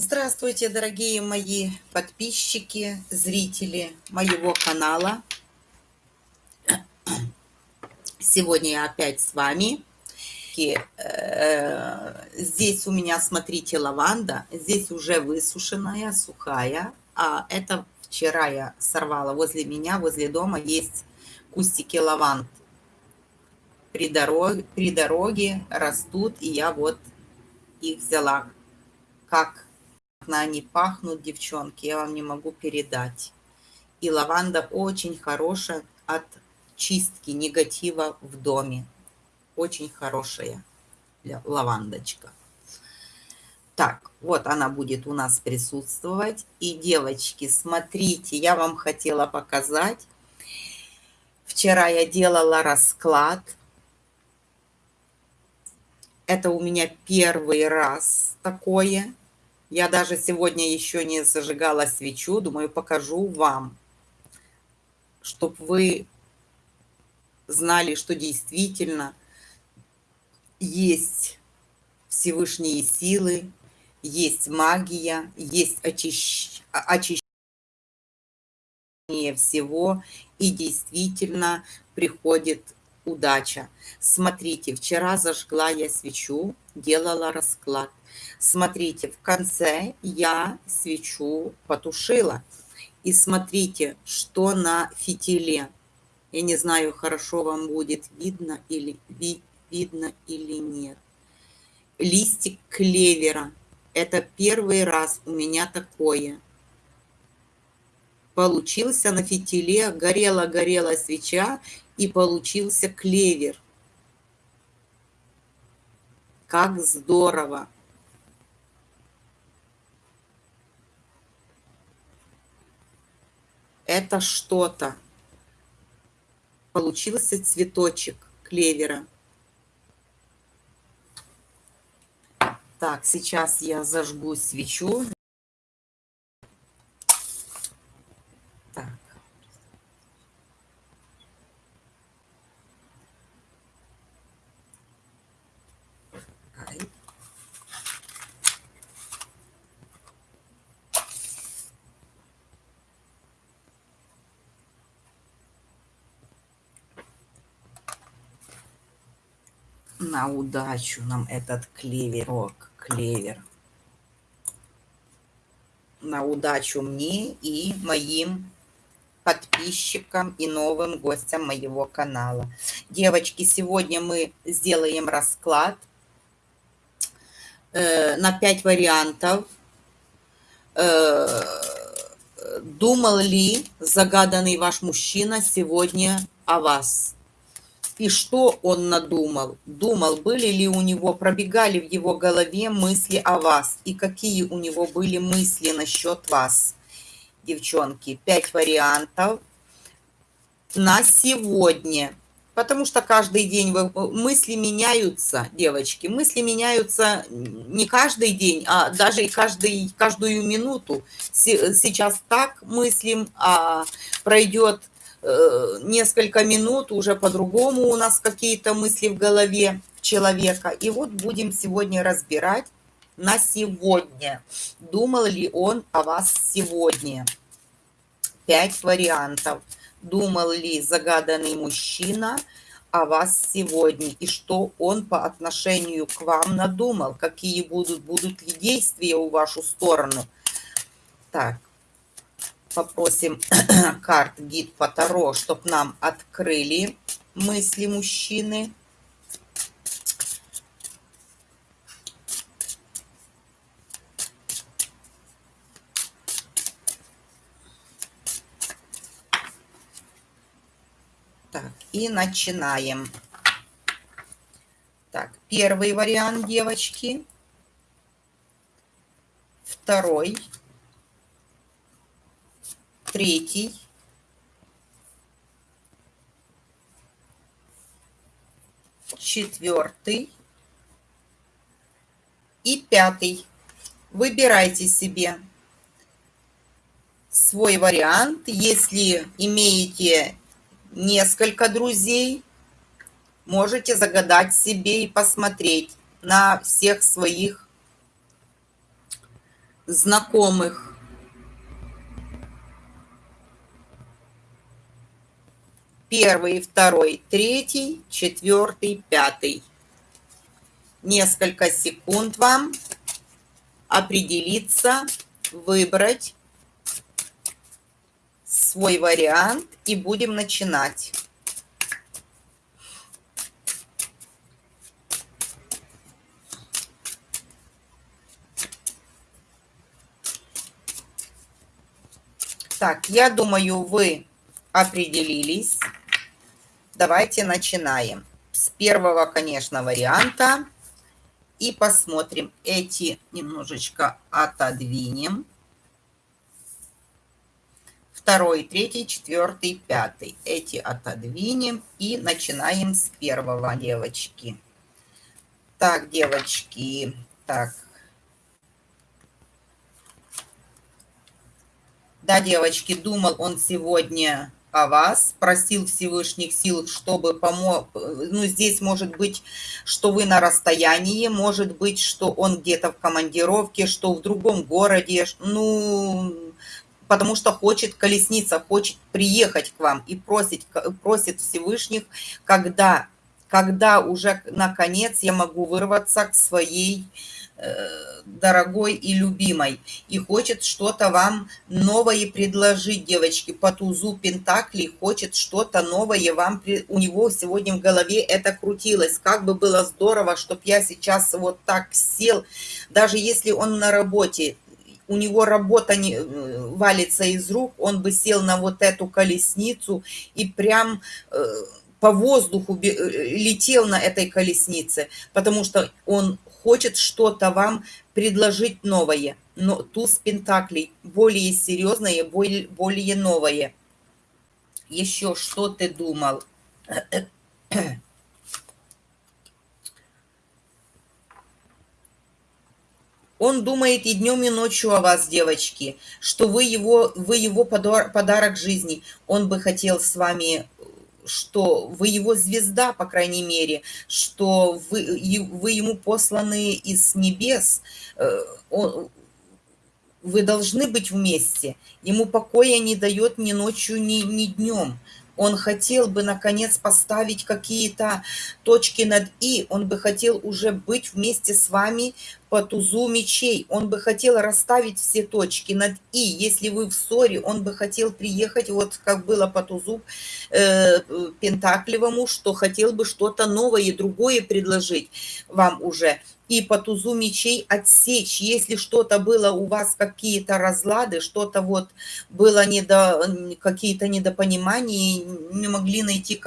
Здравствуйте, дорогие мои подписчики, зрители моего канала. Сегодня я опять с вами. Э, здесь у меня, смотрите, лаванда. Здесь уже высушенная, сухая. А это вчера я сорвала возле меня, возле дома есть кустики лаванд. При дороге, при дороге растут, и я вот их взяла. Как они пахнут, девчонки, я вам не могу передать. И лаванда очень хорошая от чистки негатива в доме. Очень хорошая лавандочка. Так, вот она будет у нас присутствовать. И, девочки, смотрите, я вам хотела показать. Вчера я делала расклад. Это у меня первый раз такое. Я даже сегодня еще не зажигала свечу, думаю, покажу вам, чтобы вы знали, что действительно есть Всевышние силы, есть магия, есть очищ... очищение всего, и действительно приходит удача. Смотрите, вчера зажгла я свечу, делала расклад. Смотрите, в конце я свечу потушила. И смотрите, что на фитиле. Я не знаю, хорошо вам будет видно или, ви, видно или нет. Листик клевера. Это первый раз у меня такое. Получился на фитиле, горела-горела свеча, и получился клевер. Как здорово! это что-то. Получился цветочек клевера. Так, сейчас я зажгу свечу. На удачу нам этот клеверок, клевер. На удачу мне и моим подписчикам и новым гостям моего канала. Девочки, сегодня мы сделаем расклад э, на 5 вариантов. Э, думал ли загаданный ваш мужчина сегодня о вас? И что он надумал? Думал, были ли у него, пробегали в его голове мысли о вас? И какие у него были мысли насчет вас? Девчонки, пять вариантов на сегодня. Потому что каждый день мысли меняются, девочки. Мысли меняются не каждый день, а даже каждый, каждую минуту. Сейчас так мыслим, а пройдет несколько минут уже по-другому у нас какие-то мысли в голове человека. И вот будем сегодня разбирать на сегодня. Думал ли он о вас сегодня? Пять вариантов. Думал ли загаданный мужчина о вас сегодня? И что он по отношению к вам надумал? Какие будут, будут ли действия у вашу сторону? Так, попросим карт гид по Таро, чтобы нам открыли мысли мужчины. Так, и начинаем. Так, первый вариант, девочки. Второй третий, четвертый и пятый. Выбирайте себе свой вариант. Если имеете несколько друзей, можете загадать себе и посмотреть на всех своих знакомых. Первый, второй, третий, четвертый, пятый. Несколько секунд вам определиться, выбрать свой вариант и будем начинать. Так, я думаю, вы определились. Давайте начинаем. С первого, конечно, варианта. И посмотрим. Эти немножечко отодвинем. Второй, третий, четвертый, пятый. Эти отодвинем. И начинаем с первого, девочки. Так, девочки. Так, Да, девочки, думал он сегодня о вас, просил Всевышних сил, чтобы помог. Ну, здесь может быть, что вы на расстоянии, может быть, что он где-то в командировке, что в другом городе, ну, потому что хочет колесница, хочет приехать к вам и просит, просит Всевышних, когда, когда уже наконец я могу вырваться к своей дорогой и любимой и хочет что-то вам новое предложить, девочки, по тузу Пентаклей, хочет что-то новое вам, у него сегодня в голове это крутилось, как бы было здорово, чтобы я сейчас вот так сел, даже если он на работе, у него работа не э, валится из рук, он бы сел на вот эту колесницу и прям э, по воздуху летел на этой колеснице, потому что он хочет что-то вам предложить новое. Но туз пентаклей более серьезное, более, более новое. Еще что ты думал? Он думает и днем, и ночью о вас, девочки, что вы его, вы его подарок жизни. Он бы хотел с вами что вы его звезда, по крайней мере, что вы, вы ему посланы из небес, э, вы должны быть вместе. Ему покоя не дает ни ночью, ни, ни днем он хотел бы, наконец, поставить какие-то точки над «и», он бы хотел уже быть вместе с вами по тузу мечей, он бы хотел расставить все точки над «и». Если вы в ссоре, он бы хотел приехать, вот как было по тузу э, Пентаклевому, что хотел бы что-то новое, другое предложить вам уже и по тузу мечей отсечь. Если что-то было у вас, какие-то разлады, что-то вот было недо, какие-то недопонимания, не могли найти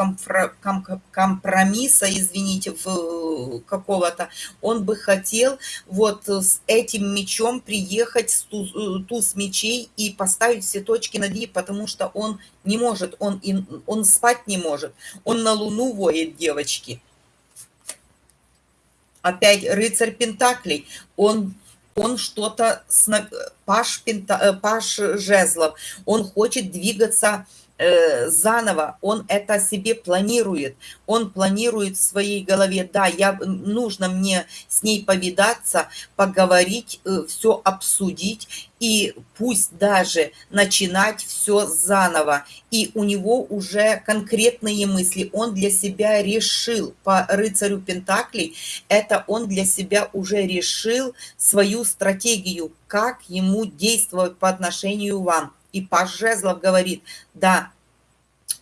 компромисса, извините, какого-то, он бы хотел вот с этим мечом приехать с туз, туз мечей и поставить все точки над «и», потому что он не может, он, он спать не может, он на луну воет, девочки опять рыцарь Пентаклей, он он что-то, паш, пента, э, паш жезлов, он хочет двигаться э, заново, он это себе планирует, он планирует в своей голове, да, я, нужно мне с ней повидаться, поговорить, э, все обсудить, и пусть даже начинать все заново. И у него уже конкретные мысли, он для себя решил по рыцарю Пентаклей, это он для себя уже решил свою стратегию, как ему действовать по отношению вам. И Паш Жезлов говорит, да,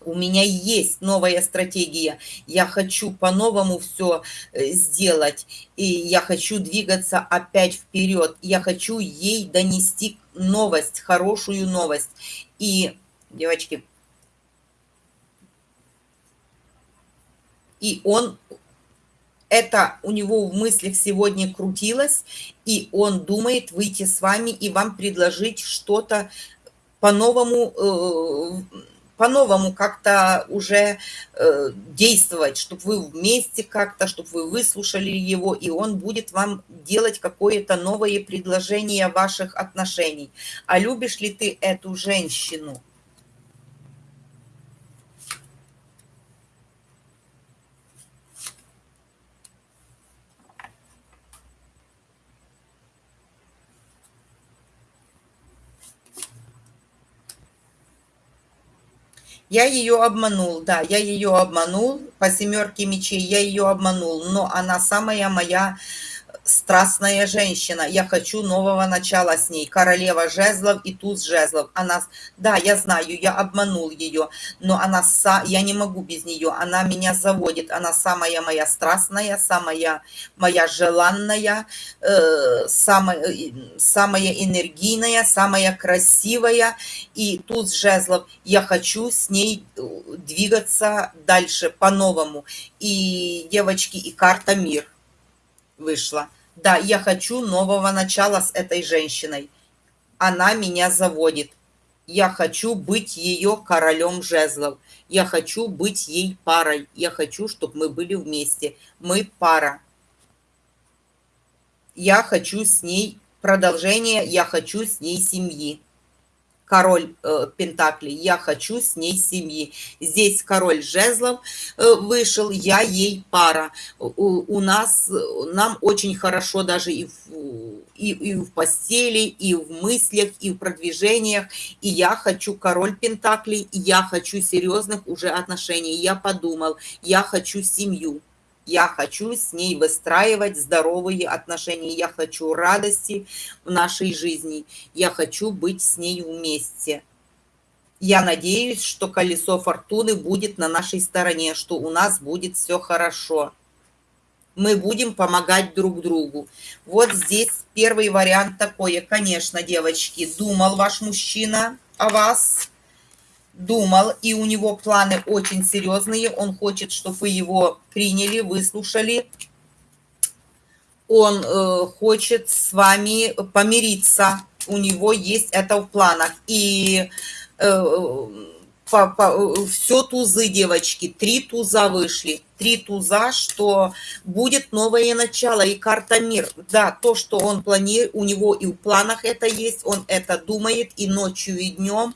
у меня есть новая стратегия, я хочу по-новому все э, сделать, и я хочу двигаться опять вперед, я хочу ей донести новость, хорошую новость. И, девочки, и он это у него в мыслях сегодня крутилось, и он думает выйти с вами и вам предложить что-то по-новому э, по-новому как-то уже э, действовать, чтобы вы вместе как-то, чтобы вы выслушали его, и он будет вам делать какое-то новое предложение ваших отношений. А любишь ли ты эту женщину? Я ее обманул, да, я ее обманул, по семерке мечей я ее обманул, но она самая моя страстная женщина. Я хочу нового начала с ней. Королева жезлов и туз жезлов. Она, да, я знаю, я обманул ее, но она, са, я не могу без нее. Она меня заводит. Она самая моя страстная, самая моя желанная, э, самая, э, самая энергийная, самая красивая. И туз жезлов. Я хочу с ней э, двигаться дальше по-новому. И девочки, и карта мир вышла. Да, я хочу нового начала с этой женщиной. Она меня заводит. Я хочу быть ее королем жезлов. Я хочу быть ей парой. Я хочу, чтобы мы были вместе. Мы пара. Я хочу с ней продолжение, я хочу с ней семьи король э, Пентаклей, я хочу с ней семьи. Здесь король жезлов э, вышел, я ей пара. У, у нас, нам очень хорошо даже и в, и, и в постели, и в мыслях, и в продвижениях. И я хочу король Пентаклей, я хочу серьезных уже отношений. Я подумал, я хочу семью. Я хочу с ней выстраивать здоровые отношения. Я хочу радости в нашей жизни. Я хочу быть с ней вместе. Я надеюсь, что колесо фортуны будет на нашей стороне, что у нас будет все хорошо. Мы будем помогать друг другу. Вот здесь первый вариант такой. Конечно, девочки, думал ваш мужчина о вас думал, и у него планы очень серьезные, он хочет, чтобы вы его приняли, выслушали. Он э, хочет с вами помириться, у него есть это в планах. И э, по, по, все тузы, девочки, три туза вышли. Три туза, что будет новое начало и карта мир. Да, то, что он планирует, у него и в планах это есть, он это думает и ночью, и днем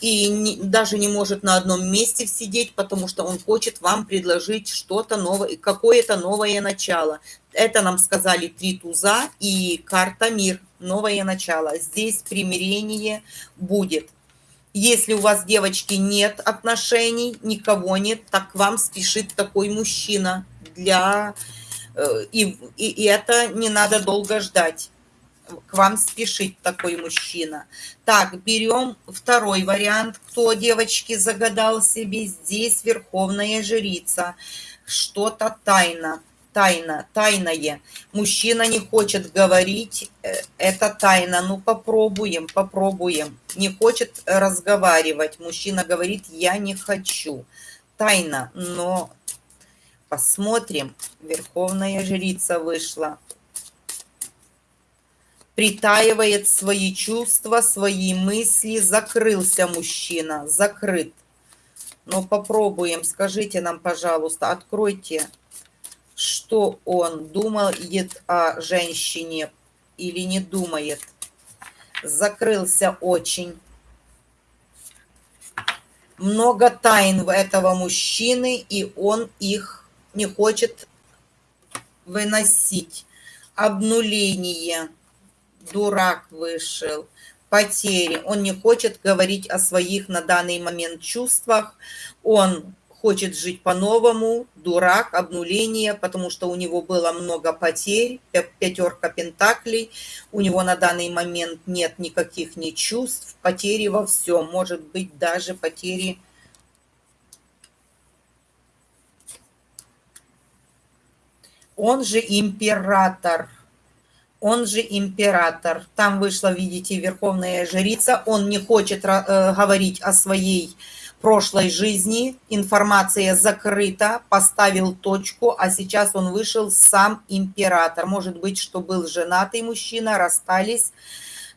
и не, даже не может на одном месте сидеть, потому что он хочет вам предложить что-то новое, какое-то новое начало. Это нам сказали три туза и карта мир, новое начало. Здесь примирение будет. Если у вас, девочки, нет отношений, никого нет, так вам спешит такой мужчина для... Э, и, и, и это не надо долго ждать к вам спешит такой мужчина. Так, берем второй вариант. Кто, девочки, загадал себе здесь верховная жрица? Что-то тайна, тайна, тайное. Мужчина не хочет говорить, э, это тайна. Ну, попробуем, попробуем. Не хочет разговаривать. Мужчина говорит, я не хочу. Тайна, но посмотрим. Верховная жрица вышла притаивает свои чувства, свои мысли. Закрылся мужчина, закрыт. Но попробуем, скажите нам, пожалуйста, откройте, что он думает о женщине или не думает. Закрылся очень. Много тайн у этого мужчины, и он их не хочет выносить. Обнуление дурак вышел, потери. Он не хочет говорить о своих на данный момент чувствах. Он хочет жить по-новому, дурак, обнуление, потому что у него было много потерь, пятерка пентаклей, у него на данный момент нет никаких ни чувств, потери во всем, может быть даже потери он же император он же император. Там вышла, видите, верховная жрица. Он не хочет э, говорить о своей прошлой жизни. Информация закрыта, поставил точку, а сейчас он вышел сам император. Может быть, что был женатый мужчина, расстались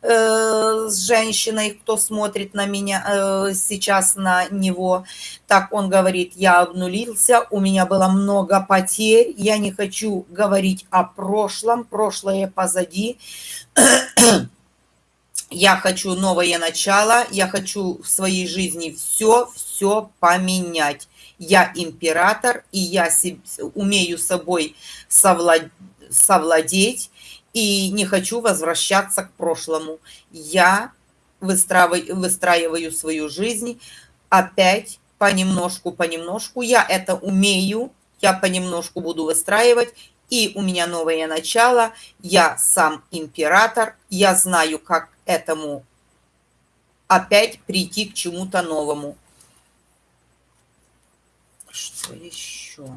с женщиной, кто смотрит на меня э, сейчас на него. Так он говорит, я обнулился, у меня было много потерь, я не хочу говорить о прошлом, прошлое позади. Я хочу новое начало, я хочу в своей жизни все, все поменять. Я император, и я умею собой совлад... совладеть, и не хочу возвращаться к прошлому. Я выстраиваю, выстраиваю свою жизнь опять понемножку, понемножку. Я это умею, я понемножку буду выстраивать, и у меня новое начало. Я сам император, я знаю, как этому опять прийти к чему-то новому. Что еще?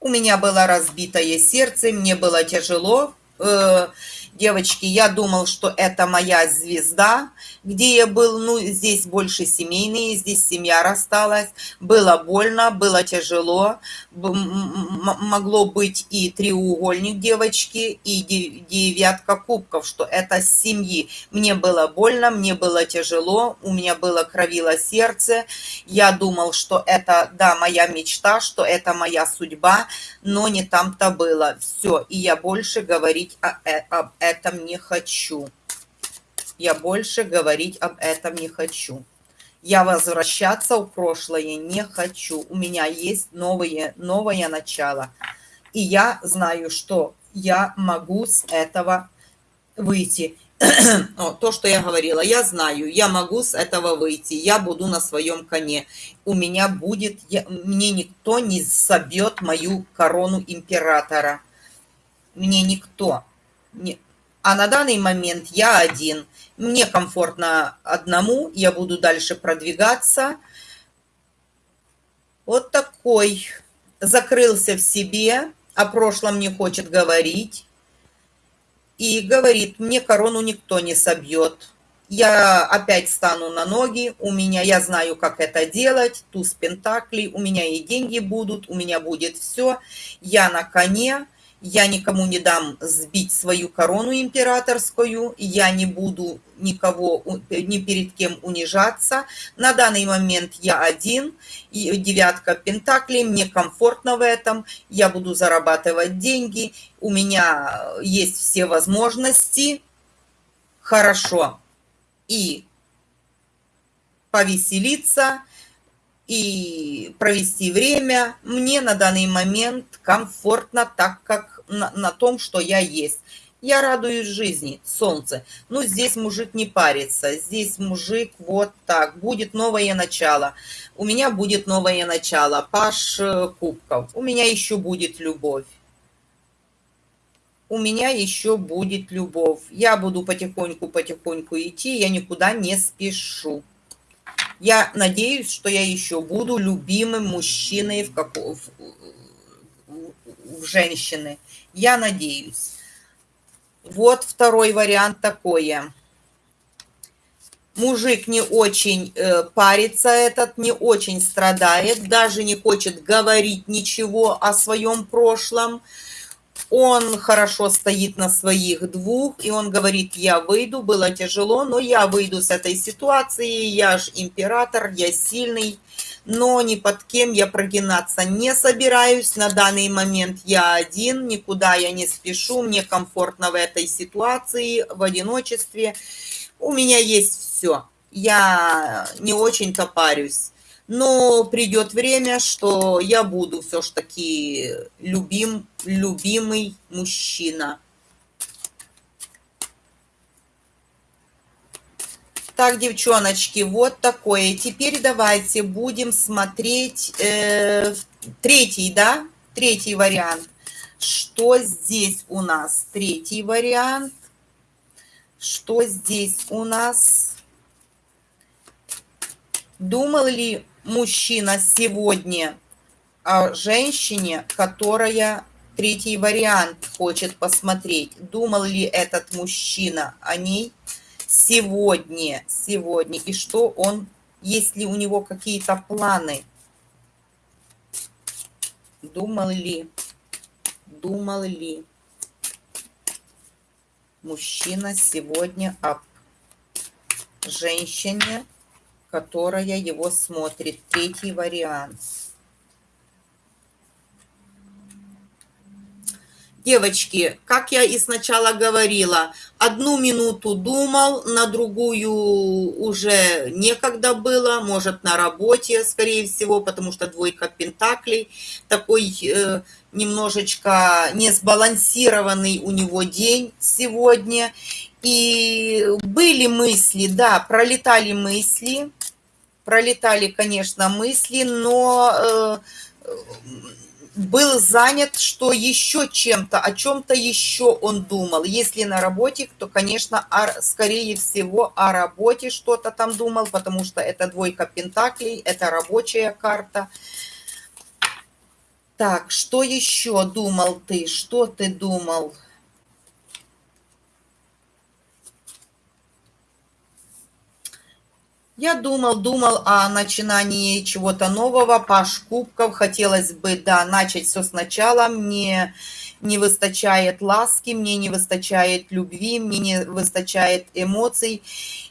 У меня было разбитое сердце, мне было тяжело. Э, девочки, я думал, что это моя звезда, где я был, ну, здесь больше семейные, здесь семья рассталась, было больно, было тяжело, могло быть и треугольник девочки, и девятка кубков, что это с семьи. Мне было больно, мне было тяжело, у меня было кровило сердце, я думал, что это, да, моя мечта, что это моя судьба, но не там-то было. Все, и я больше говорить э, об этом не хочу. Я больше говорить об этом не хочу. Я возвращаться в прошлое не хочу. У меня есть новое, новое начало. И я знаю, что я могу с этого выйти. то, что я говорила, я знаю, я могу с этого выйти, я буду на своем коне. У меня будет, я, мне никто не собьет мою корону императора. Мне никто. Не, а на данный момент я один – мне комфортно одному, я буду дальше продвигаться. Вот такой. Закрылся в себе, о прошлом не хочет говорить. И говорит, мне корону никто не собьет. Я опять стану на ноги, у меня, я знаю, как это делать, туз пентаклей, у меня и деньги будут, у меня будет все. Я на коне, я никому не дам сбить свою корону императорскую, я не буду никого, ни перед кем унижаться. На данный момент я один, и девятка пентаклей, мне комфортно в этом, я буду зарабатывать деньги, у меня есть все возможности, хорошо, и повеселиться, и провести время. Мне на данный момент комфортно, так как на, на том, что я есть. Я радуюсь жизни, солнце. Ну, здесь мужик не парится. Здесь мужик вот так. Будет новое начало. У меня будет новое начало. Паш э, Кубков. У меня еще будет любовь. У меня еще будет любовь. Я буду потихоньку-потихоньку идти. Я никуда не спешу. Я надеюсь, что я еще буду любимым мужчиной в, как... в... в женщины. Я надеюсь. Вот второй вариант такое. Мужик не очень э, парится этот, не очень страдает, даже не хочет говорить ничего о своем прошлом он хорошо стоит на своих двух, и он говорит, я выйду, было тяжело, но я выйду с этой ситуации, я ж император, я сильный, но ни под кем я прогинаться не собираюсь, на данный момент я один, никуда я не спешу, мне комфортно в этой ситуации, в одиночестве, у меня есть все, я не очень-то парюсь но придет время, что я буду все ж таки любим, любимый мужчина. Так, девчоночки, вот такое. Теперь давайте будем смотреть э, третий, да? Третий вариант. Что здесь у нас? Третий вариант. Что здесь у нас? Думал ли мужчина сегодня о женщине, которая третий вариант хочет посмотреть. Думал ли этот мужчина о ней сегодня, сегодня, и что он, есть ли у него какие-то планы? Думал ли, думал ли мужчина сегодня о женщине, которая его смотрит. Третий вариант. Девочки, как я и сначала говорила, одну минуту думал, на другую уже некогда было, может на работе, скорее всего, потому что двойка пентаклей, такой э, немножечко несбалансированный у него день сегодня. И были мысли, да, пролетали мысли, пролетали, конечно, мысли, но э, был занят, что еще чем-то, о чем-то еще он думал. Если на работе, то, конечно, о, скорее всего, о работе что-то там думал, потому что это двойка пентаклей, это рабочая карта. Так, что еще думал ты? Что ты думал? Я думал, думал о начинании чего-то нового, паш кубков. Хотелось бы, да, начать все сначала. Мне не выстачает ласки, мне не выстачает любви, мне не выстачает эмоций.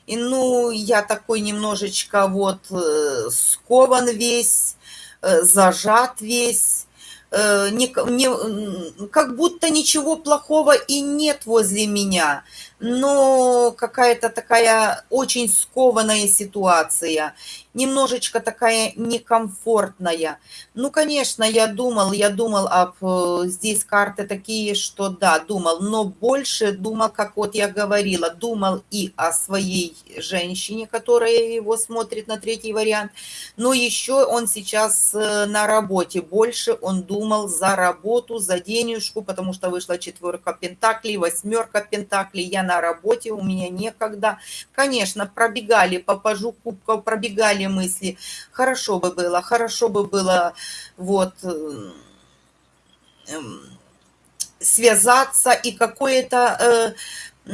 И, ну, я такой немножечко вот э, скован весь, э, зажат весь э, не, не, как будто ничего плохого и нет возле меня, но какая-то такая очень скованная ситуация немножечко такая некомфортная. Ну, конечно, я думал, я думал об... Э, здесь карты такие, что да, думал, но больше думал, как вот я говорила, думал и о своей женщине, которая его смотрит на третий вариант, но еще он сейчас э, на работе. Больше он думал за работу, за денежку, потому что вышла четверка пентаклей, восьмерка пентаклей, я на работе, у меня некогда. Конечно, пробегали по пажу кубков, пробегали мысли. Хорошо бы было, хорошо бы было вот э, эм, связаться и какое-то э,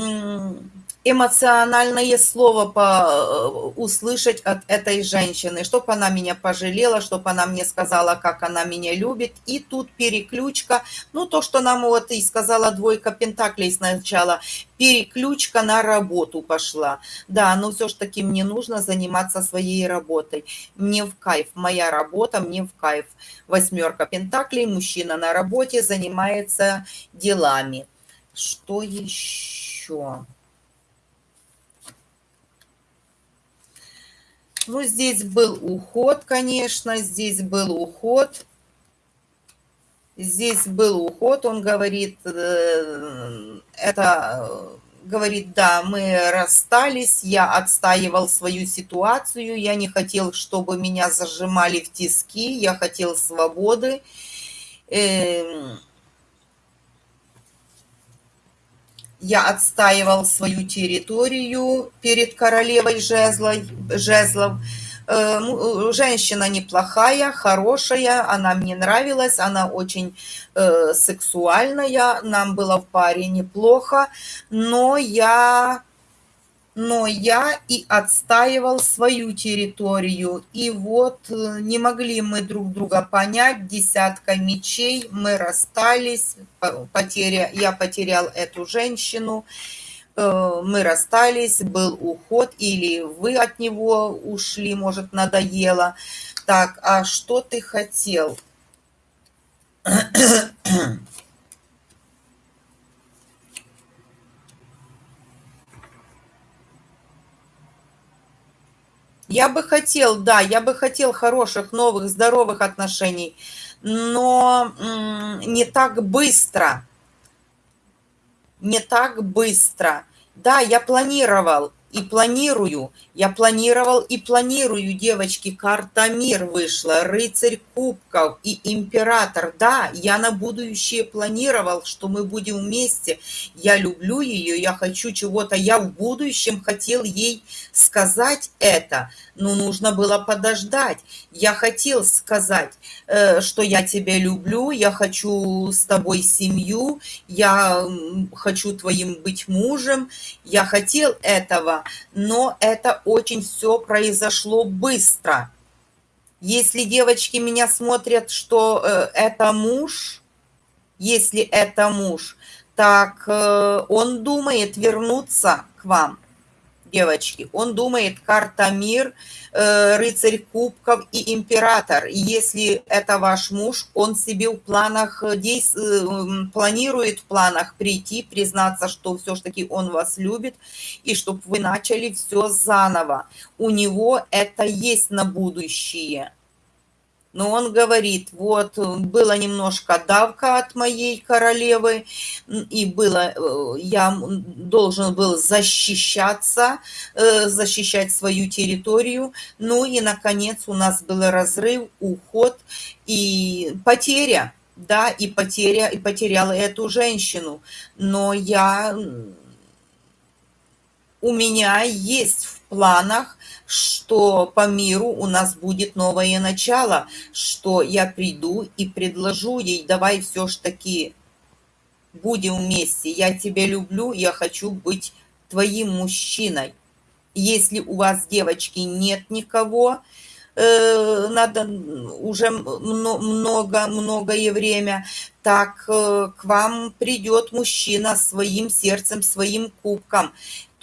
эмоциональное слово по, э, услышать от этой женщины, чтобы она меня пожалела, чтобы она мне сказала, как она меня любит. И тут переключка, ну то, что нам вот и сказала двойка пентаклей сначала, переключка на работу пошла. Да, но все ж таки мне нужно заниматься своей работой. Мне в кайф, моя работа мне в кайф. Восьмерка пентаклей, мужчина на работе занимается делами. Что еще? Ну, здесь был уход, конечно, здесь был уход. Здесь был уход, он говорит, э, это, говорит, да, мы расстались, я отстаивал свою ситуацию, я не хотел, чтобы меня зажимали в тиски, я хотел свободы. Эм, я отстаивал свою территорию перед королевой жезлов. жезлов. Э, э, женщина неплохая, хорошая, она мне нравилась, она очень э, сексуальная, нам было в паре неплохо, но я но я и отстаивал свою территорию. И вот э, не могли мы друг друга понять, десятка мечей, мы расстались, потеря, я потерял эту женщину, э, мы расстались, был уход, или вы от него ушли, может, надоело. Так, а что ты хотел? Я бы хотел, да, я бы хотел хороших, новых, здоровых отношений, но не так быстро. Не так быстро. Да, я планировал, и планирую. Я планировал и планирую, девочки. Карта мир вышла, рыцарь кубков и император. Да, я на будущее планировал, что мы будем вместе. Я люблю ее, я хочу чего-то. Я в будущем хотел ей сказать это, но нужно было подождать. Я хотел сказать, э, что я тебя люблю, я хочу с тобой семью, я хочу твоим быть мужем. Я хотел этого, но это очень все произошло быстро. Если девочки меня смотрят, что э, это муж, если это муж, так э, он думает вернуться к вам девочки. Он думает карта мир, э, рыцарь кубков и император. Если это ваш муж, он себе в планах э, действ... Э, планирует в планах прийти, признаться, что все-таки он вас любит, и чтобы вы начали все заново. У него это есть на будущее. Но он говорит, вот, было немножко давка от моей королевы, и было, э, я должен был защищаться, э, защищать свою территорию, ну и, наконец, у нас был разрыв, уход и потеря, да, и потеря, и потеряла эту женщину, но я у меня есть планах, что по миру у нас будет новое начало, что я приду и предложу ей, давай все ж таки будем вместе, я тебя люблю, я хочу быть твоим мужчиной. Если у вас, девочки, нет никого, э, надо уже много, многое время, так э, к вам придет мужчина своим сердцем, своим кубком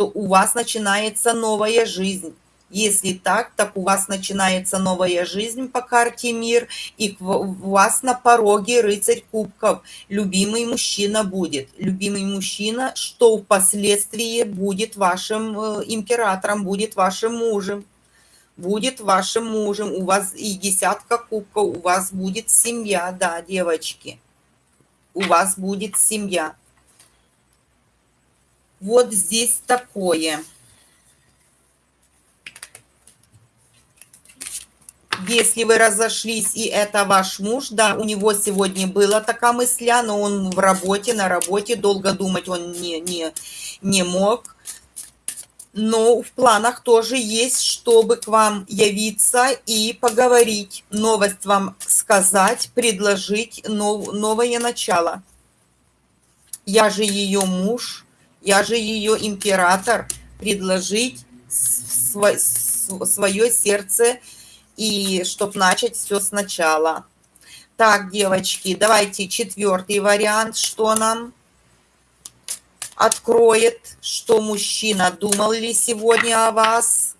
то у вас начинается новая жизнь. Если так, так у вас начинается новая жизнь по карте мир, и у вас на пороге рыцарь кубков. Любимый мужчина будет. Любимый мужчина, что впоследствии будет вашим э, императором, будет вашим мужем. Будет вашим мужем. У вас и десятка кубков, у вас будет семья, да, девочки. У вас будет семья. Вот здесь такое. Если вы разошлись, и это ваш муж, да, у него сегодня была такая мысля, но он в работе, на работе, долго думать он не, не, не мог. Но в планах тоже есть, чтобы к вам явиться и поговорить, новость вам сказать, предложить нов, новое начало. Я же ее муж, я же ее император, предложить свое сердце, и чтобы начать все сначала. Так, девочки, давайте четвертый вариант, что нам откроет, что мужчина думал ли сегодня о вас,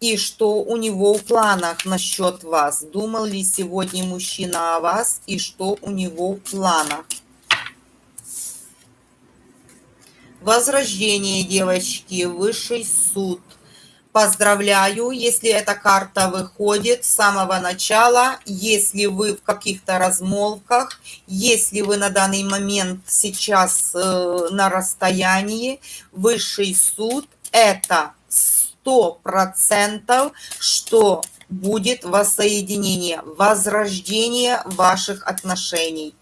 и что у него в планах насчет вас. Думал ли сегодня мужчина о вас, и что у него в планах. Возрождение, девочки, высший суд. Поздравляю, если эта карта выходит с самого начала, если вы в каких-то размолвках, если вы на данный момент сейчас э, на расстоянии, высший суд – это сто процентов, что будет воссоединение, возрождение ваших отношений.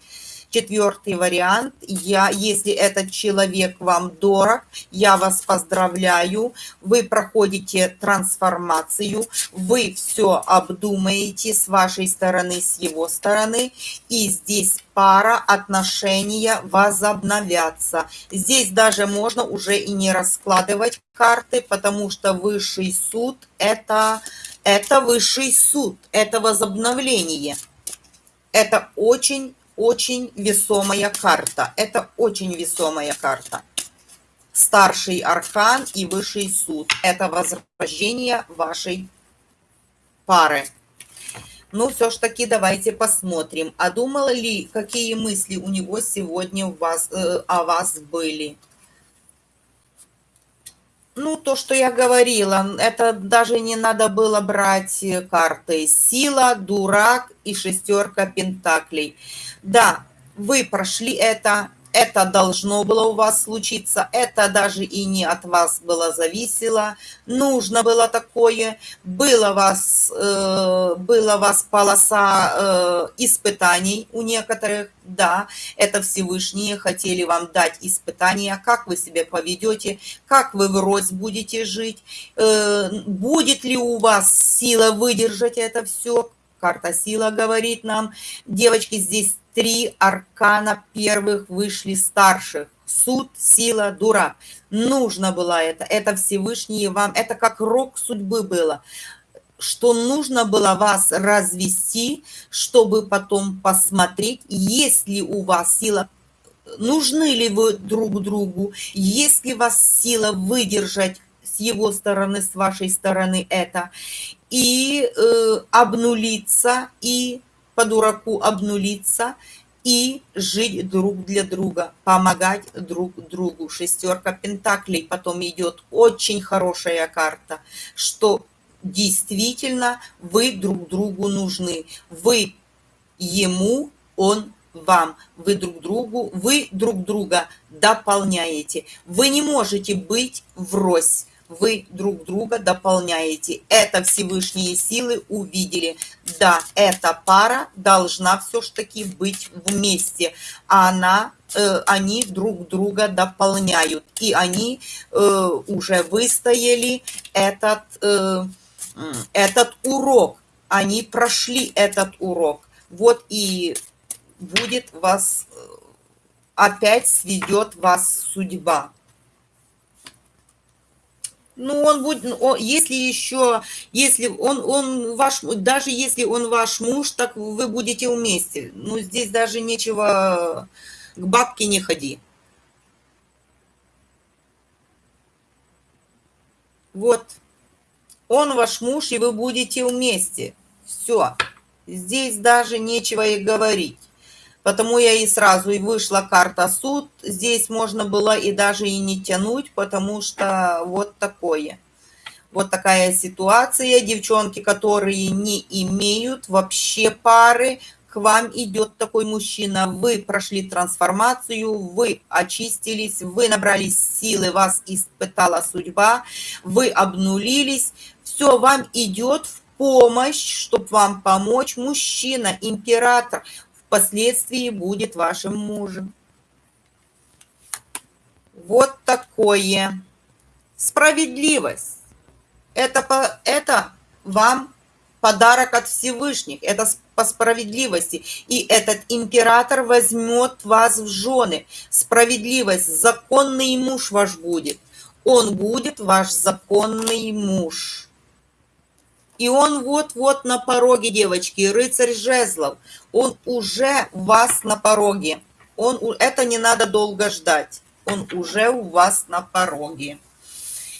Четвертый вариант. Я, если этот человек вам дорог, я вас поздравляю. Вы проходите трансформацию, вы все обдумаете с вашей стороны, с его стороны. И здесь пара, отношения возобновятся. Здесь даже можно уже и не раскладывать карты, потому что высший суд это, это высший суд, это возобновление. Это очень очень весомая карта. Это очень весомая карта. Старший аркан и высший суд. Это возрождение вашей пары. Ну, все ж таки, давайте посмотрим. А думала ли, какие мысли у него сегодня у вас, э, о вас были? Ну, то, что я говорила, это даже не надо было брать карты. Сила, дурак и шестерка пентаклей. Да, вы прошли это, это должно было у вас случиться, это даже и не от вас было зависело, нужно было такое, было вас, э, было вас полоса э, испытаний у некоторых, да, это Всевышние хотели вам дать испытания, как вы себя поведете, как вы врозь будете жить, э, будет ли у вас сила выдержать это все, карта сила говорит нам, девочки, здесь три аркана первых вышли старших. Суд, сила, дурак. Нужно было это. Это Всевышний вам. Это как рок судьбы было что нужно было вас развести, чтобы потом посмотреть, есть ли у вас сила, нужны ли вы друг другу, есть ли вас сила выдержать с его стороны, с вашей стороны это, и э, обнулиться, и по дураку обнулиться и жить друг для друга, помогать друг другу. Шестерка пентаклей потом идет очень хорошая карта, что действительно вы друг другу нужны. Вы ему, он вам. Вы друг другу, вы друг друга дополняете. Вы не можете быть врозь. Вы друг друга дополняете. Это Всевышние силы увидели. Да, эта пара должна все-таки быть вместе. Она э, они друг друга дополняют. И они э, уже выстояли этот, э, этот урок. Они прошли этот урок. Вот и будет вас, э, опять сведет вас судьба. Ну, он будет, он, если еще, если он, он ваш, даже если он ваш муж, так вы будете вместе. Ну, здесь даже нечего, к бабке не ходи. Вот, он ваш муж, и вы будете вместе. Все, здесь даже нечего и говорить. Потому я и сразу и вышла карта суд. Здесь можно было и даже и не тянуть, потому что вот такое. Вот такая ситуация. Девчонки, которые не имеют вообще пары, к вам идет такой мужчина, вы прошли трансформацию, вы очистились, вы набрались силы, вас испытала судьба, вы обнулились, все, вам идет в помощь, чтобы вам помочь мужчина, император, впоследствии будет вашим мужем. Вот такое. Справедливость. Это, это вам подарок от Всевышних. Это по справедливости. И этот император возьмет вас в жены. Справедливость. Законный муж ваш будет. Он будет ваш законный муж. И он вот-вот на пороге, девочки, рыцарь жезлов. Он уже у вас на пороге. Он, это не надо долго ждать. Он уже у вас на пороге.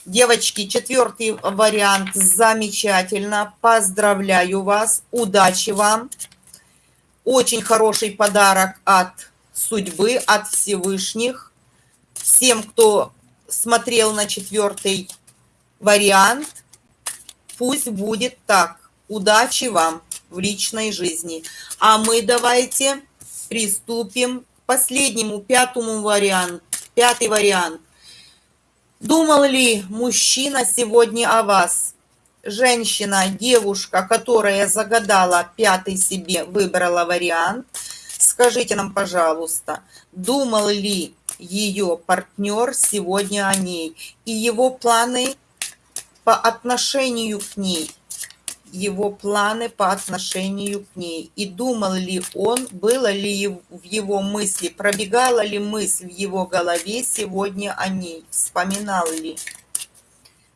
Девочки, четвертый вариант замечательно. Поздравляю вас. Удачи вам. Очень хороший подарок от судьбы, от Всевышних. Всем, кто смотрел на четвертый вариант – Пусть будет так. Удачи вам в личной жизни. А мы давайте приступим к последнему, пятому варианту. Пятый вариант. Думал ли мужчина сегодня о вас? Женщина, девушка, которая загадала пятый себе, выбрала вариант. Скажите нам, пожалуйста, думал ли ее партнер сегодня о ней и его планы по отношению к ней, его планы по отношению к ней. И думал ли он, было ли в его мысли, пробегала ли мысль в его голове сегодня о ней, вспоминал ли,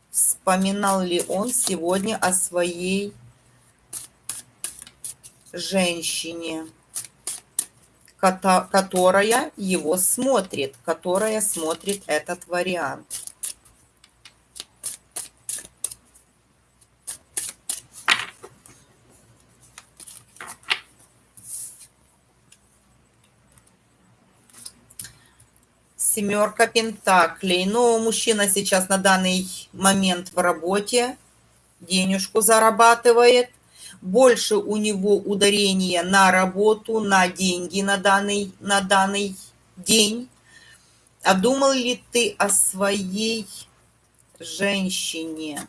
вспоминал ли он сегодня о своей женщине, которая его смотрит, которая смотрит этот вариант. Семерка пентаклей. Но мужчина сейчас на данный момент в работе, денежку зарабатывает. Больше у него ударение на работу, на деньги на данный, на данный день. А думал ли ты о своей женщине?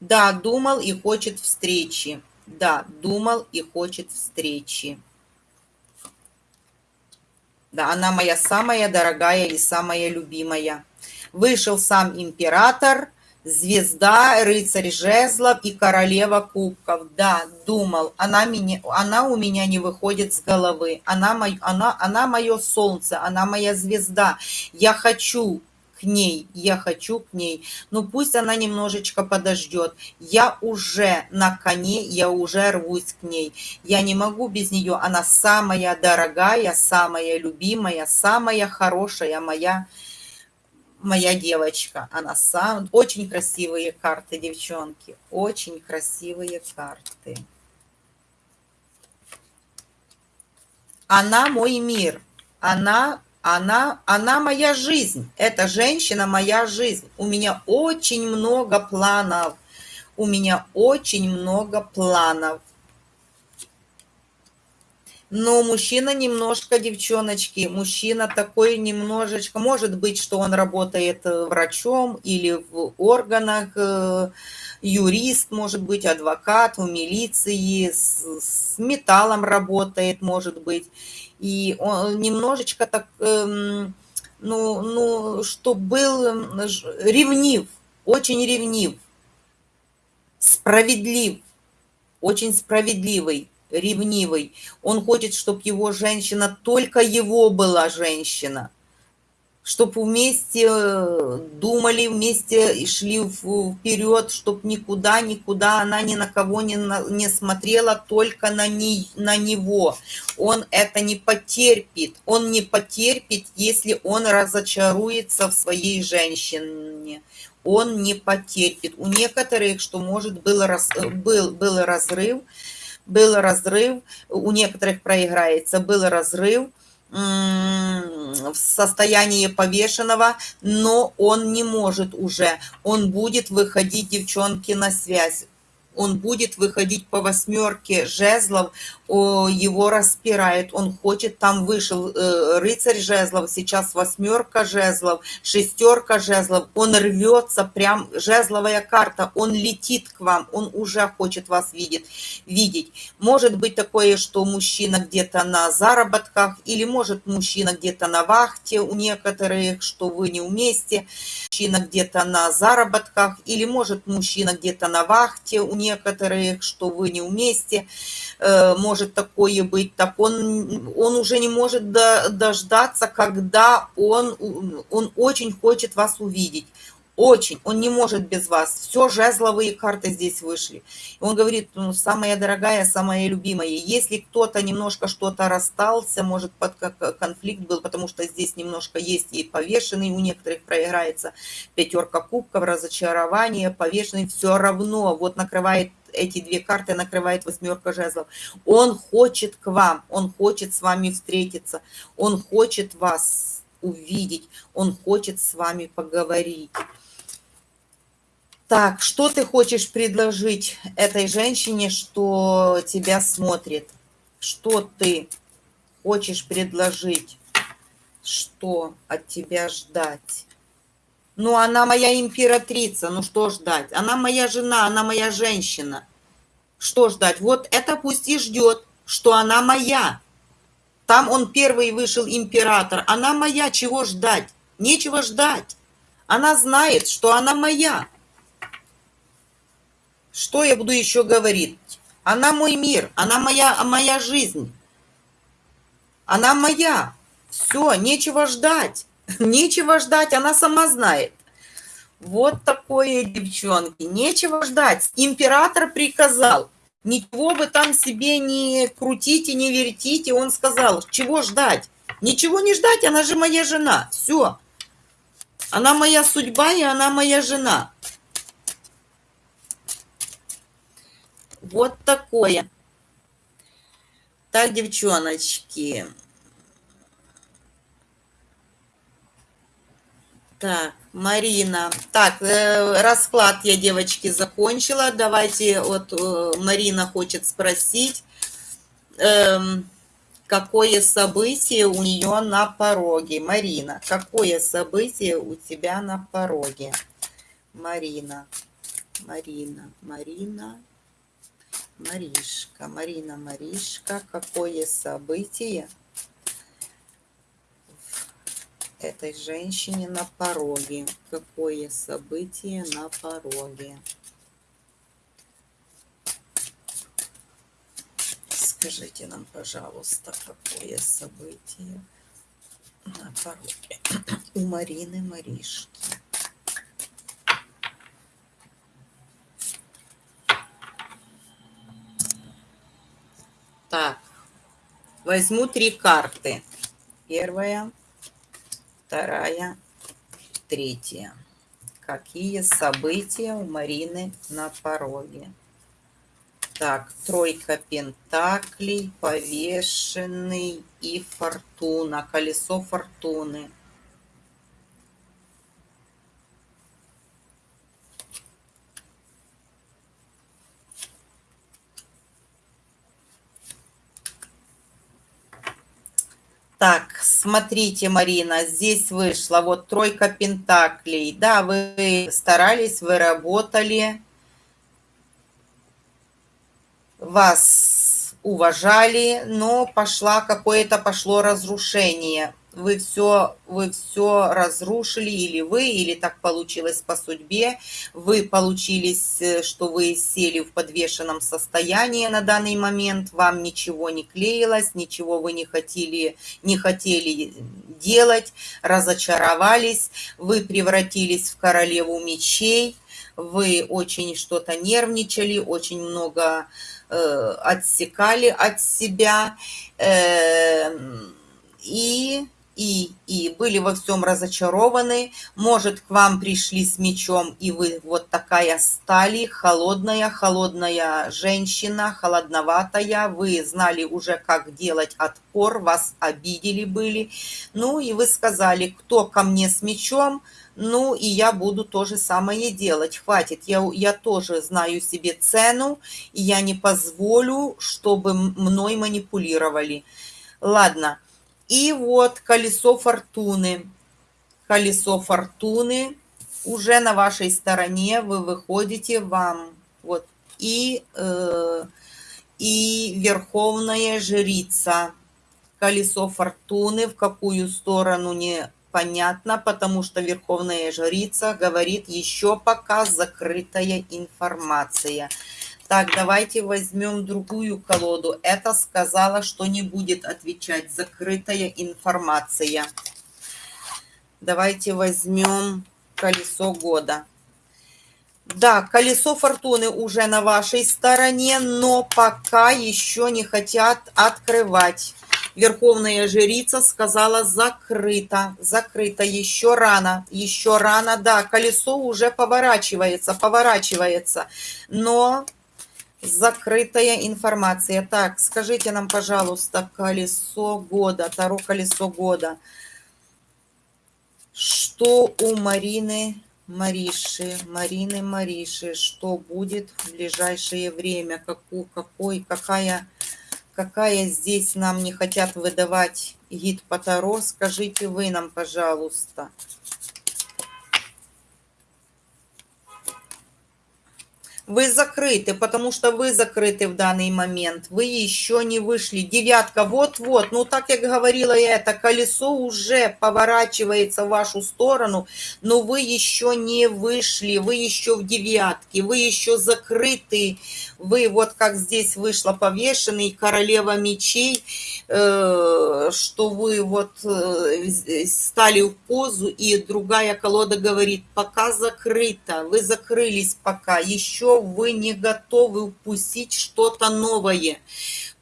Да, думал и хочет встречи. Да, думал и хочет встречи. Да, она моя самая дорогая и самая любимая. Вышел сам император, звезда, рыцарь жезлов и королева кубков. Да, думал, она, меня, она у меня не выходит с головы. Она, мой, она, она мое солнце, она моя звезда. Я хочу к ней, я хочу к ней. Ну пусть она немножечко подождет. Я уже на коне, я уже рвусь к ней. Я не могу без нее. Она самая дорогая, самая любимая, самая хорошая моя моя девочка. Она сам... Очень красивые карты, девчонки. Очень красивые карты. Она мой мир. Она Она, она моя жизнь. Эта женщина моя жизнь. У меня очень много планов. У меня очень много планов. Но мужчина немножко, девчоночки, мужчина такой немножечко, может быть, что он работает э, врачом или в органах, э, юрист, может быть, адвокат в милиции, с, с металлом работает, может быть. И он немножечко так, эм, ну, ну, что был ревнив, очень ревнив, справедлив, очень справедливый ревнивый. Он хочет, чтобы его женщина, только его была женщина. Чтобы вместе э, думали, вместе шли вперед, чтобы никуда, никуда она ни на кого не, не смотрела, только на, не, на него. Он это не потерпит. Он не потерпит, если он разочаруется в своей женщине он не потерпит. У некоторых, что может был, раз, был, был разрыв, был разрыв, у некоторых проиграется, был разрыв в состоянии повешенного, но он не может уже, он будет выходить, девчонки, на связь он будет выходить по восьмерке жезлов, его распирает, он хочет, там вышел э, рыцарь жезлов, сейчас восьмерка жезлов, шестерка жезлов, он рвется, прям жезловая карта, он летит к вам, он уже хочет вас видеть. видеть. Может быть такое, что мужчина где-то на заработках, или может мужчина где-то на вахте у некоторых, что вы не вместе, мужчина где-то на заработках, или может мужчина где-то на вахте у некоторых, что вы не вместе, э, может такое быть, так он, он уже не может дождаться, когда он, он очень хочет вас увидеть. Очень, он не может без вас. Все жезловые карты здесь вышли. Он говорит, ну, самая дорогая, самая любимая. Если кто-то немножко что-то расстался, может, под конфликт был, потому что здесь немножко есть и повешенный, у некоторых проиграется пятерка кубков, разочарование, повешенный, все равно вот накрывает эти две карты накрывает восьмерка жезлов. Он хочет к вам, он хочет с вами встретиться, он хочет вас увидеть, он хочет с вами поговорить. Так, что ты хочешь предложить этой женщине, что тебя смотрит? Что ты хочешь предложить? Что от тебя ждать? Ну, она моя императрица, ну что ждать? Она моя жена, она моя женщина. Что ждать? Вот это пусть и ждет, что она моя. Там он первый вышел император. Она моя, чего ждать? Нечего ждать. Она знает, что она моя. Что я буду еще говорить? Она мой мир, она моя, моя жизнь. Она моя. Все, нечего ждать. Нечего ждать, она сама знает. Вот такое, девчонки, нечего ждать. Император приказал. Ничего вы там себе не крутите, не вертите. Он сказал, чего ждать? Ничего не ждать, она же моя жена. Все. Она моя судьба, и она моя жена. Вот такое. Так, девчоночки. Так, Марина. Так, э, расклад я, девочки, закончила. Давайте, вот э, Марина хочет спросить, э, какое событие у нее на пороге. Марина, какое событие у тебя на пороге? Марина, Марина, Марина. Маришка, Марина Маришка, какое событие этой женщине на пороге? Какое событие на пороге? Скажите нам, пожалуйста, какое событие на пороге у Марины Маришки? Так, возьму три карты. Первая, вторая, третья. Какие события у Марины на пороге? Так, тройка пентаклей, повешенный и фортуна, колесо фортуны. Так, смотрите, Марина, здесь вышла вот тройка пентаклей. Да, вы старались, вы работали, вас уважали, но пошла какое-то пошло разрушение вы все, вы все разрушили, или вы, или так получилось по судьбе, вы получились, э, что вы сели в подвешенном состоянии на данный момент, вам ничего не клеилось, ничего вы не хотели, не хотели делать, разочаровались, вы превратились в королеву мечей, вы очень что-то нервничали, очень много э, отсекали от себя, э, и и, и были во всем разочарованы. Может, к вам пришли с мечом, и вы вот такая стали, холодная, холодная женщина, холодноватая. Вы знали уже, как делать отпор, вас обидели были. Ну, и вы сказали, кто ко мне с мечом, ну, и я буду то же самое делать. Хватит, я, я тоже знаю себе цену, и я не позволю, чтобы мной манипулировали. Ладно. И вот колесо фортуны. Колесо фортуны уже на вашей стороне. Вы выходите вам. Вот. И, э, и верховная жрица. Колесо фортуны. В какую сторону не понятно, потому что верховная жрица говорит еще пока закрытая информация. Так, давайте возьмем другую колоду. Это сказала, что не будет отвечать. Закрытая информация. Давайте возьмем колесо года. Да, колесо фортуны уже на вашей стороне, но пока еще не хотят открывать. Верховная жрица сказала закрыто, закрыто, еще рано, еще рано, да, колесо уже поворачивается, поворачивается, но Закрытая информация. Так, скажите нам, пожалуйста, колесо года, Таро колесо года. Что у Марины Мариши, Марины Мариши, что будет в ближайшее время? Какую, какой, какая, какая здесь нам не хотят выдавать гид по Таро? Скажите вы нам, пожалуйста. Вы закрыты, потому что вы закрыты в данный момент. Вы еще не вышли. Девятка, вот-вот. Ну, так как говорила я, это колесо уже поворачивается в вашу сторону, но вы еще не вышли. Вы еще в девятке. Вы еще закрыты. Вы вот как здесь вышла повешенный, королева мечей, э, что вы вот э, стали в позу, и другая колода говорит, пока закрыто. Вы закрылись пока. Еще вы не готовы упустить что-то новое.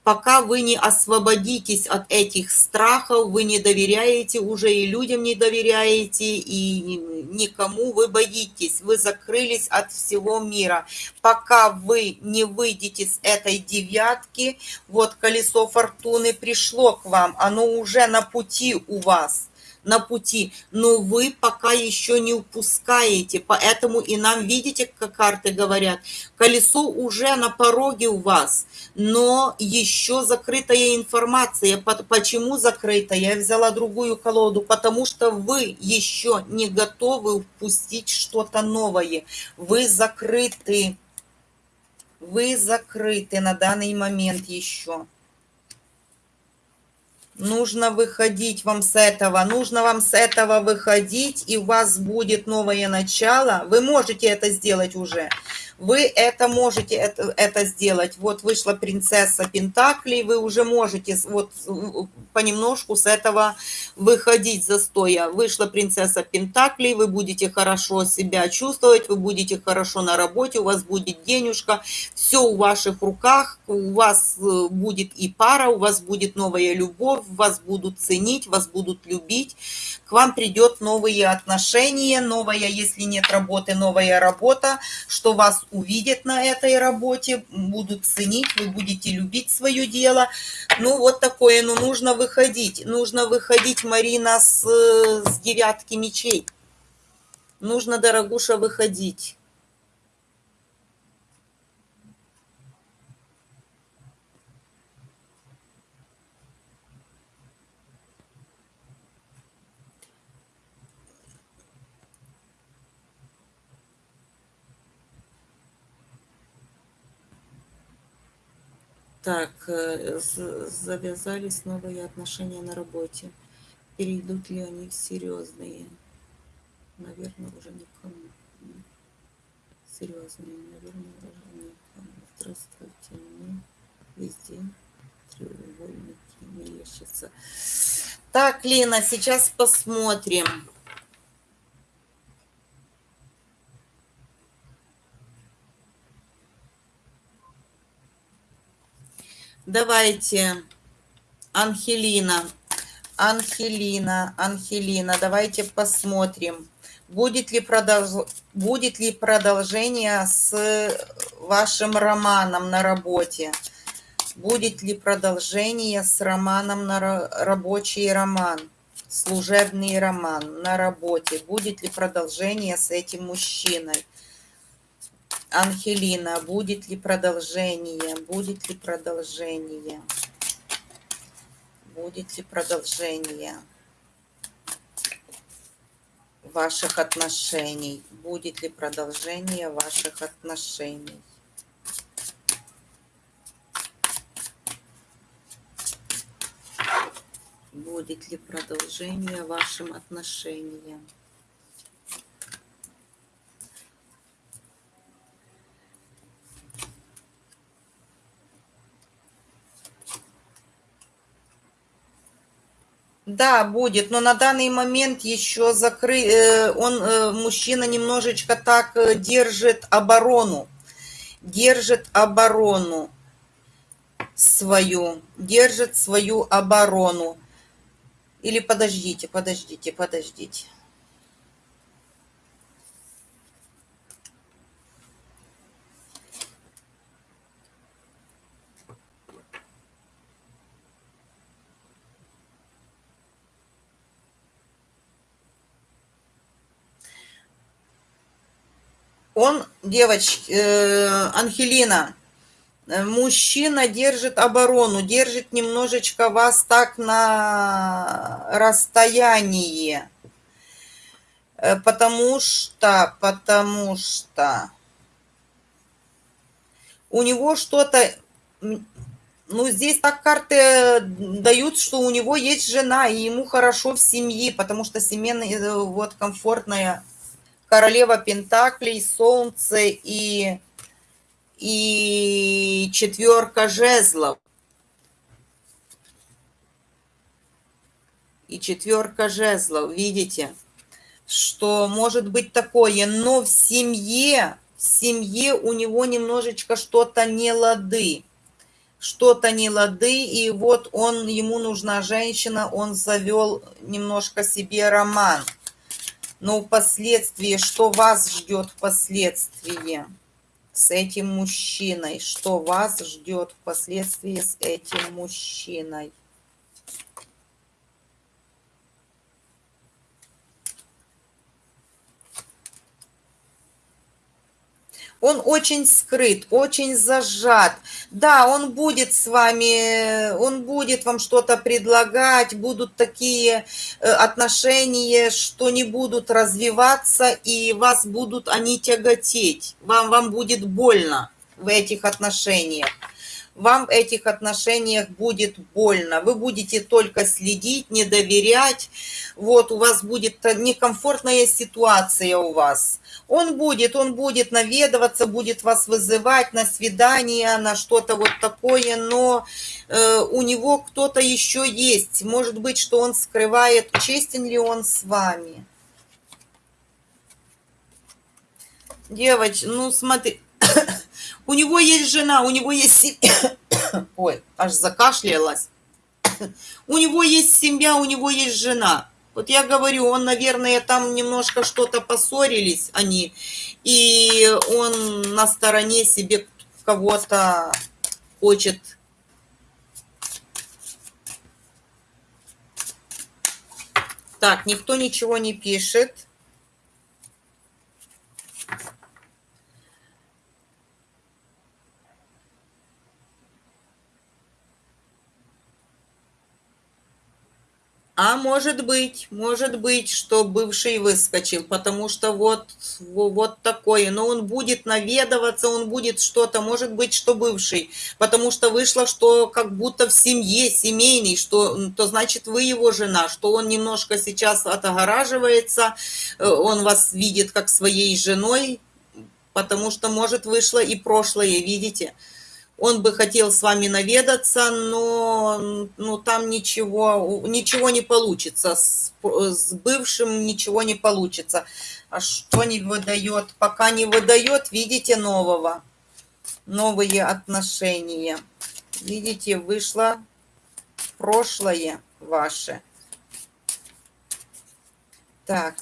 Пока вы не освободитесь от этих страхов, вы не доверяете уже и людям не доверяете, и никому вы боитесь. Вы закрылись от всего мира. Пока вы не выйдете с этой девятки, вот колесо фортуны пришло к вам, оно уже на пути у вас на пути, но вы пока еще не упускаете, поэтому и нам, видите, как карты говорят, колесо уже на пороге у вас, но еще закрытая информация. Почему закрыта? Я взяла другую колоду, потому что вы еще не готовы упустить что-то новое, вы закрыты, вы закрыты на данный момент еще. Нужно выходить вам с этого, нужно вам с этого выходить, и у вас будет новое начало. Вы можете это сделать уже. Вы это можете это, это сделать. Вот вышла принцесса Пентаклей, вы уже можете вот понемножку с этого выходить застоя. Вышла принцесса Пентаклей, вы будете хорошо себя чувствовать, вы будете хорошо на работе, у вас будет денежка, все в ваших руках, у вас э, будет и пара, у вас будет новая любовь, вас будут ценить, вас будут любить, к вам придет новые отношения, новая, если нет работы, новая работа, что вас увидят на этой работе, будут ценить, вы будете любить свое дело. Ну, вот такое, ну, нужно выходить. Нужно выходить, Марина, с, с девятки мечей. Нужно, дорогуша, выходить. Так, э, завязались новые отношения на работе. Перейдут ли они в серьезные? Наверное, уже никому. Серьезные, наверное, уже никому. Здравствуйте, мне везде треугольники мерещатся. Так, Лена, сейчас посмотрим. Давайте, Анхелина, Анхелина, Анхелина, давайте посмотрим, будет ли, продолж... будет ли продолжение с вашим романом на работе. Будет ли продолжение с романом на рабочий роман, служебный роман на работе. Будет ли продолжение с этим мужчиной. Ангелина, будет ли продолжение? Будет ли продолжение? Будет ли продолжение ваших отношений? Будет ли продолжение ваших отношений? Будет ли продолжение вашим отношениям? Да, будет, но на данный момент еще закры... Э, он, э, мужчина, немножечко так э, держит оборону. Держит оборону свою. Держит свою оборону. Или подождите, подождите, подождите. Он, девочки, э, Анхелина, э, мужчина держит оборону, держит немножечко вас так на расстоянии. Э, потому что, потому что у него что-то, ну, здесь так карты дают, что у него есть жена, и ему хорошо в семье, потому что семейная, э, вот, комфортная королева Пентаклей, Солнце и, и четверка жезлов. И четверка жезлов, видите, что может быть такое, но в семье, в семье у него немножечко что-то не лады. Что-то не лады, и вот он, ему нужна женщина, он завел немножко себе роман – но впоследствии, что вас ждет впоследствии с этим мужчиной? Что вас ждет впоследствии с этим мужчиной? Он очень скрыт, очень зажат. Да, он будет с вами, он будет вам что-то предлагать, будут такие э, отношения, что не будут развиваться, и вас будут они тяготеть. Вам, вам будет больно в этих отношениях вам в этих отношениях будет больно. Вы будете только следить, не доверять. Вот у вас будет некомфортная ситуация у вас. Он будет, он будет наведываться, будет вас вызывать на свидание, на что-то вот такое, но э, у него кто-то еще есть. Может быть, что он скрывает, честен ли он с вами. Девочка, ну смотри, у него есть жена, у него есть семья. Ой, аж закашлялась. У него есть семья, у него есть жена. Вот я говорю, он, наверное, там немножко что-то поссорились они, и он на стороне себе кого-то хочет Так, никто ничего не пишет. А может быть, может быть, что бывший выскочил, потому что вот, вот такое. Но он будет наведываться, он будет что-то, может быть, что бывший. Потому что вышло, что как будто в семье, семейный, что, то значит вы его жена, что он немножко сейчас отогораживается, э, он вас видит как своей женой, потому что, может, вышло и прошлое, видите? Он бы хотел с вами наведаться, но ну, там ничего, ничего не получится. С, с бывшим ничего не получится. А что не выдает? Пока не выдает, видите, нового. Новые отношения. Видите, вышло прошлое ваше. Так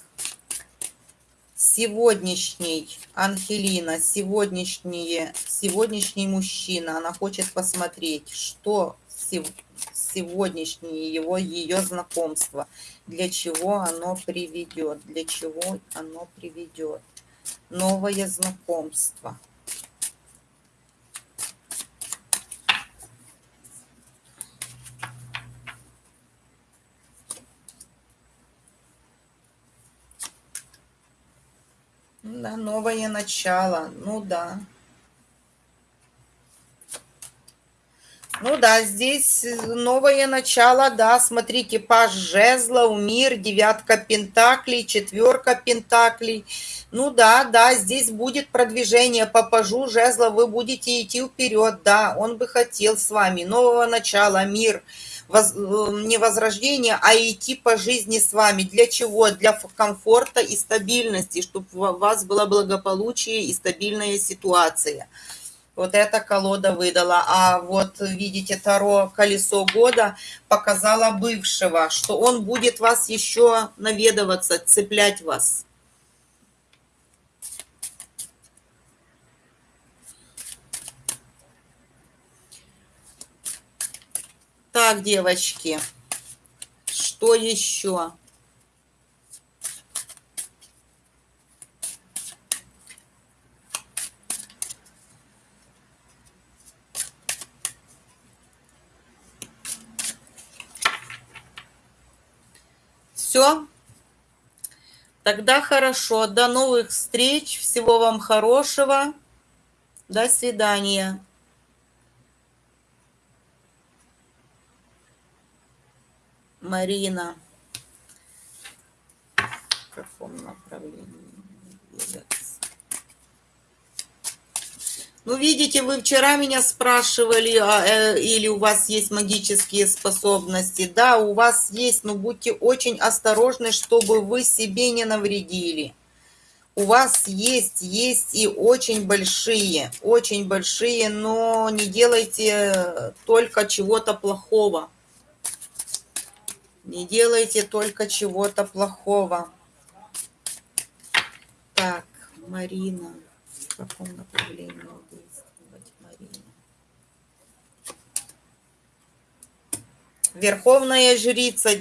сегодняшний Ангелина, сегодняшнее, сегодняшний мужчина, она хочет посмотреть, что сегодняшнее его, ее знакомство, для чего оно приведет, для чего оно приведет. Новое знакомство. Да, новое начало. Ну да. Ну да, здесь новое начало, да, смотрите, паж жезлов, мир, девятка пентаклей, четверка пентаклей. Ну да, да, здесь будет продвижение по пажу жезлов, вы будете идти вперед, да, он бы хотел с вами нового начала, мир, мир воз, э, не возрождение, а идти по жизни с вами. Для чего? Для комфорта и стабильности, чтобы у вас было благополучие и стабильная ситуация. Вот эта колода выдала. А вот, видите, Таро «Колесо года» показала бывшего, что он будет вас еще наведываться, цеплять вас. Так, девочки, что еще? Все? Тогда хорошо. До новых встреч. Всего вам хорошего. До свидания. Марина. В каком направлении двигаться? Ну, видите, вы вчера меня спрашивали, а, э, или у вас есть магические способности. Да, у вас есть, но будьте очень осторожны, чтобы вы себе не навредили. У вас есть, есть и очень большие, очень большие, но не делайте только чего-то плохого. Не делайте только чего-то плохого. Так, Марина. В каком направлении действовать Марина? Верховная жрица,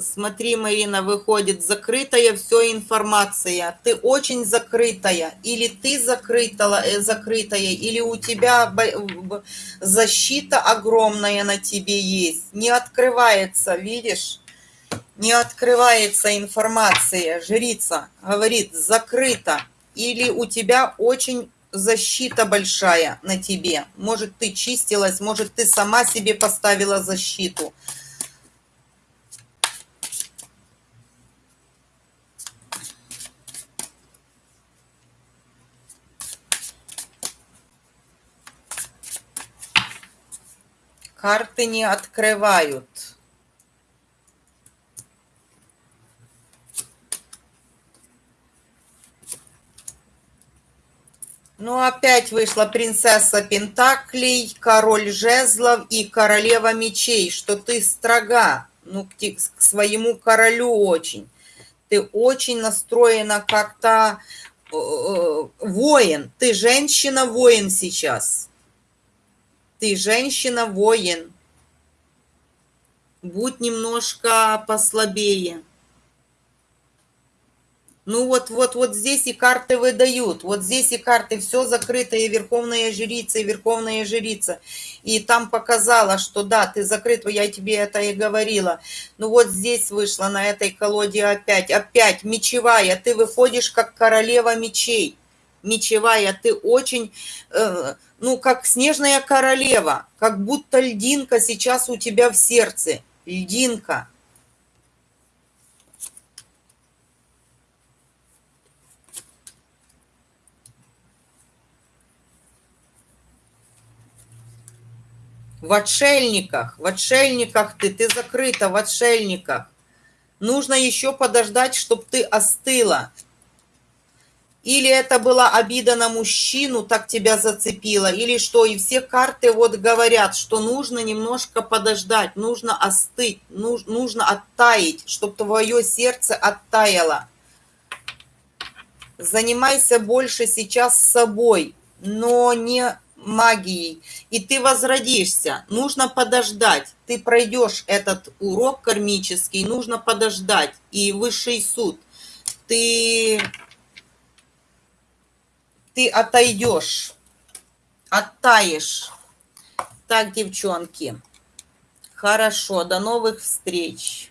смотри, Марина, выходит, закрытая все информация. Ты очень закрытая. Или ты закрытая, э, закрытая, или у тебя защита огромная на тебе есть. Не открывается, видишь? Не открывается информация, жрица говорит, закрыто, или у тебя очень защита большая на тебе. Может, ты чистилась, может, ты сама себе поставила защиту. Карты не открывают. Ну, опять вышла принцесса Пентаклей, король жезлов и королева мечей, что ты строга, ну, к, к своему королю очень. Ты очень настроена как-то э, э, воин. Ты женщина-воин сейчас. Ты женщина-воин. Будь немножко послабее. Ну вот, вот, вот здесь и карты выдают. Вот здесь и карты. Все закрыто. И Верховная Жрица, и Верховная Жрица. И там показала, что да, ты закрыт. Я тебе это и говорила. Ну вот здесь вышла на этой колоде опять. Опять мечевая. Ты выходишь как королева мечей. Мечевая. Ты очень, э, ну как снежная королева. Как будто льдинка сейчас у тебя в сердце. Льдинка. В отшельниках, в отшельниках ты, ты закрыта в отшельниках. Нужно еще подождать, чтобы ты остыла. Или это была обида на мужчину, так тебя зацепило, или что. И все карты вот говорят, что нужно немножко подождать, нужно остыть, нужно оттаять, чтобы твое сердце оттаяло. Занимайся больше сейчас собой, но не магией, и ты возродишься. Нужно подождать. Ты пройдешь этот урок кармический, нужно подождать. И высший суд. Ты, ты отойдешь, оттаешь. Так, девчонки. Хорошо, до новых встреч.